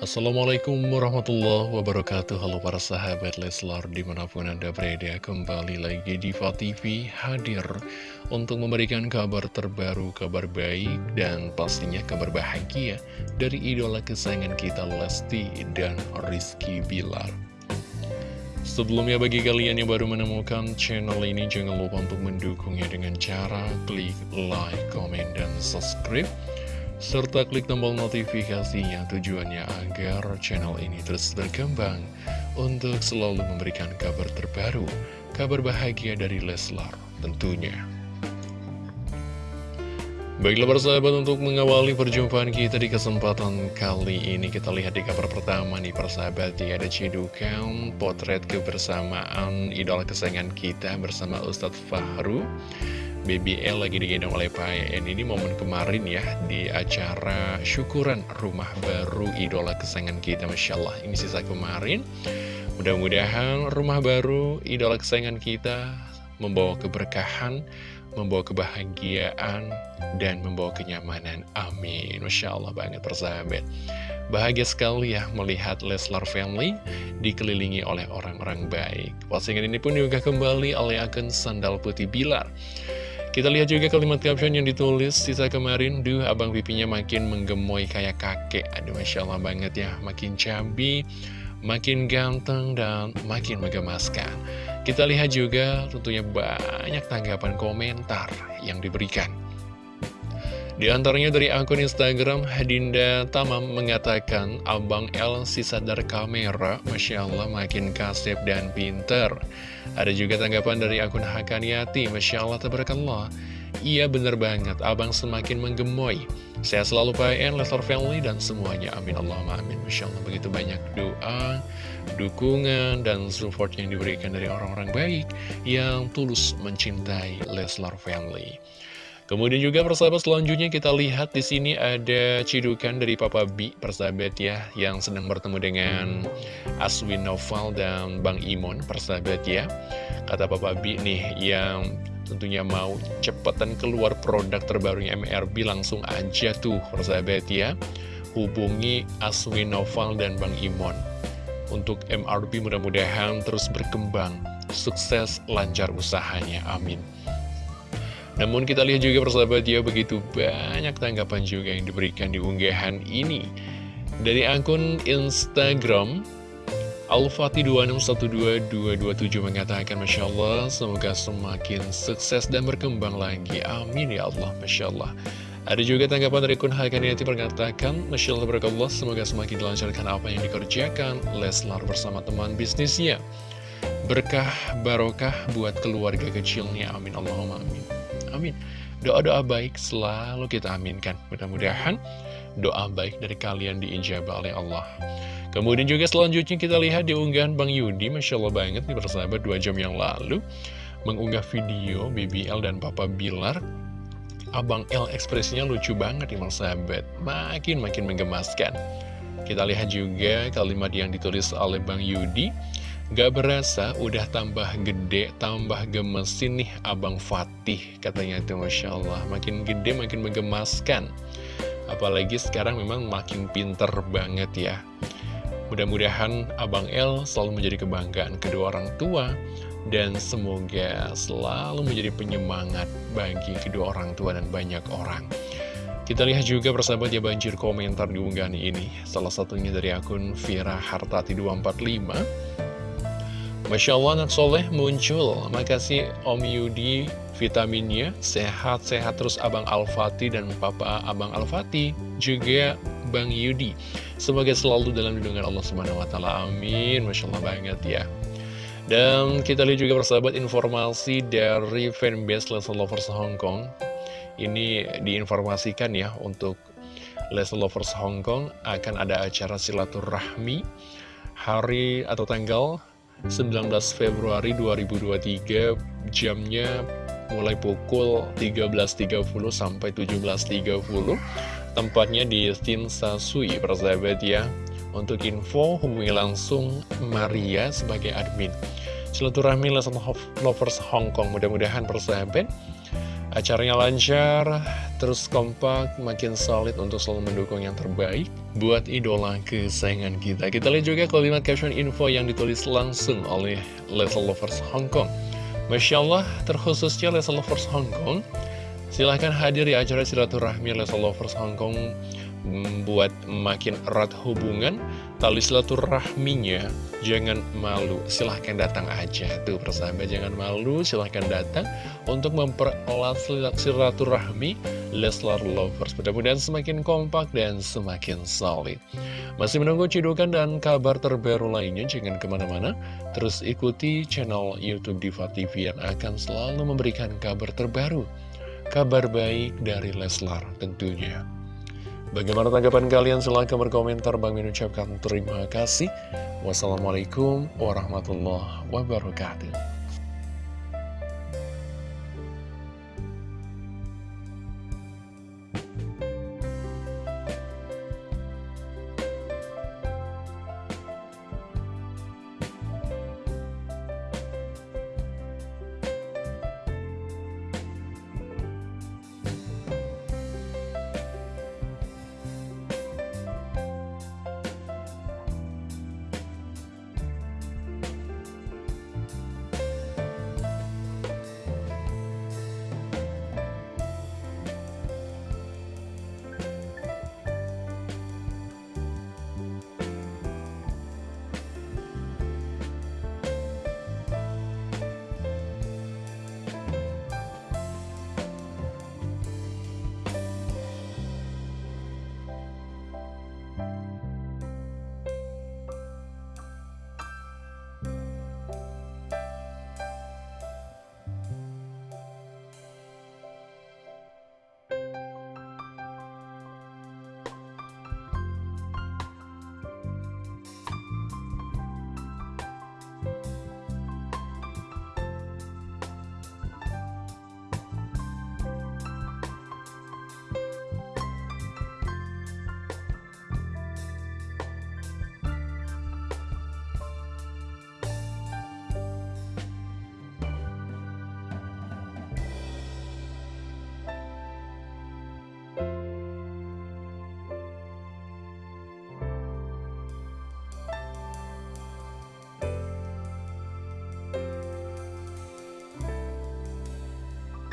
Assalamualaikum warahmatullahi wabarakatuh. Halo para sahabat Leslar di mana pun anda berada Kembali lagi di TV hadir Untuk memberikan kabar terbaru, kabar baik Dan pastinya kabar bahagia Dari idola kesayangan kita Lesti dan Rizky Bilar. Sebelumnya bagi kalian yang baru menemukan channel ini Jangan lupa untuk mendukungnya dengan cara klik like, komen, dan subscribe serta klik tombol notifikasinya tujuannya agar channel ini terus berkembang untuk selalu memberikan kabar terbaru, kabar bahagia dari Leslar tentunya. Baiklah persahabat untuk mengawali perjumpaan kita di kesempatan kali ini kita lihat di kabar pertama nih persahabat ya ada cidukan potret kebersamaan idola kesayangan kita bersama Ustadz Fahru BBL lagi digendong oleh Pak En Ini momen kemarin ya di acara syukuran rumah baru idola kesayangan kita Masya Allah. Ini sisa kemarin. Mudah-mudahan rumah baru idola kesayangan kita membawa keberkahan Membawa kebahagiaan dan membawa kenyamanan. Amin. Masya Allah banget persahabat. Bahagia sekali ya melihat Leslar Family dikelilingi oleh orang-orang baik. Postingan ini pun juga kembali oleh akun Sandal Putih Bilar kita lihat juga kalimat caption yang ditulis sisa kemarin, Duh, abang pipinya makin menggemoy kayak kakek. Aduh, Masya Allah banget ya, makin cabi, makin ganteng, dan makin menggemaskan. Kita lihat juga tentunya banyak tanggapan komentar yang diberikan. Di antaranya dari akun Instagram, Hadinda Tamam mengatakan, Abang L si sadar kamera, Masya Allah makin kasep dan pinter. Ada juga tanggapan dari akun Hakaniati, Masya Allah, Tabarakallah. Iya bener banget, abang semakin menggemoy. Saya selalu PN, Leslar Family, dan semuanya. Amin Allah amin. Masya Allah, begitu banyak doa, dukungan, dan support yang diberikan dari orang-orang baik yang tulus mencintai Leslar Family. Kemudian juga persahabat selanjutnya kita lihat di sini ada cidukan dari Papa B persahabat ya yang sedang bertemu dengan Aswin Noval dan Bang Imon persahabat ya. Kata Papa B nih yang tentunya mau cepetan keluar produk terbarunya MRB langsung aja tuh persahabat ya. Hubungi Aswin Noval dan Bang Imon. Untuk MRB mudah-mudahan terus berkembang, sukses, lancar usahanya, amin. Namun kita lihat juga persahabat ya begitu banyak tanggapan juga yang diberikan di unggahan ini. Dari akun Instagram Alfati2612227 mengatakan Masya Allah semoga semakin sukses dan berkembang lagi. Amin ya Allah Masya Allah. Ada juga tanggapan dari Kun Hakaniati mengatakan Masya Allah semoga semakin dilancarkan apa yang dikerjakan. Leslar bersama teman bisnisnya. Berkah barokah buat keluarga kecilnya. Amin Allahumma amin Amin. Doa-doa baik selalu kita aminkan. Mudah-mudahan doa baik dari kalian diijabah oleh Allah. Kemudian juga selanjutnya kita lihat di unggahan Bang Yudi, Masya Allah banget nih bersahabat dua jam yang lalu, mengunggah video BBL dan Papa Bilar. Abang L ekspresinya lucu banget nih sahabat, makin-makin menggemaskan. Kita lihat juga kalimat yang ditulis oleh Bang Yudi, Gak berasa udah tambah gede, tambah gemesin nih Abang Fatih Katanya itu Masya Allah. Makin gede makin menggemaskan. Apalagi sekarang memang makin pinter banget ya. Mudah-mudahan Abang El selalu menjadi kebanggaan kedua orang tua Dan semoga selalu menjadi penyemangat bagi kedua orang tua dan banyak orang. Kita lihat juga persahabat ya banjir komentar di unggahan ini. Salah satunya dari akun Vira Hartati 245 Masya Allah anak soleh muncul. Makasih Om Yudi vitaminnya. Sehat-sehat terus Abang Al-Fatih dan Papa Abang Al-Fatih Juga Bang Yudi. Semoga selalu dalam lindungan Allah Subhanahu Wa Taala. Amin. Masya Allah banget ya. Dan kita lihat juga persahabat informasi dari fanbase Leslie Lovers Hong Kong. Ini diinformasikan ya untuk Leslie Lovers Hong Kong Akan ada acara silaturahmi Hari atau tanggal 19 Februari 2023 jamnya mulai pukul 13.30 sampai 17.30 tempatnya di Sui persahabat ya. Untuk info hubungi langsung Maria sebagai admin. Silaturahmi Lesson Lovers Hong Kong mudah-mudahan persahabat Acaranya lancar, terus kompak, makin solid untuk selalu mendukung yang terbaik buat idola kesayangan kita. Kita lihat juga kalimat caption info yang ditulis langsung oleh Leslie Lovers Hong Kong. Masya Allah, terkhususnya Leslie Lovers Hong Kong, silahkan hadir di acara silaturahmi Leslie Lovers Hong Kong membuat makin erat hubungan tali silaturahminya. Jangan malu silahkan datang aja. Tuh persahabat jangan malu silahkan datang untuk mempererat silaturahmi Leslar Lovers. Mudah-mudahan semakin kompak dan semakin solid. Masih menunggu cidukan dan kabar terbaru lainnya jangan ke mana-mana. Terus ikuti channel Youtube Diva TV yang akan selalu memberikan kabar terbaru kabar baik dari Leslar tentunya Bagaimana tanggapan kalian? Silahkan berkomentar. Bang Min ucapkan terima kasih. Wassalamualaikum warahmatullahi wabarakatuh.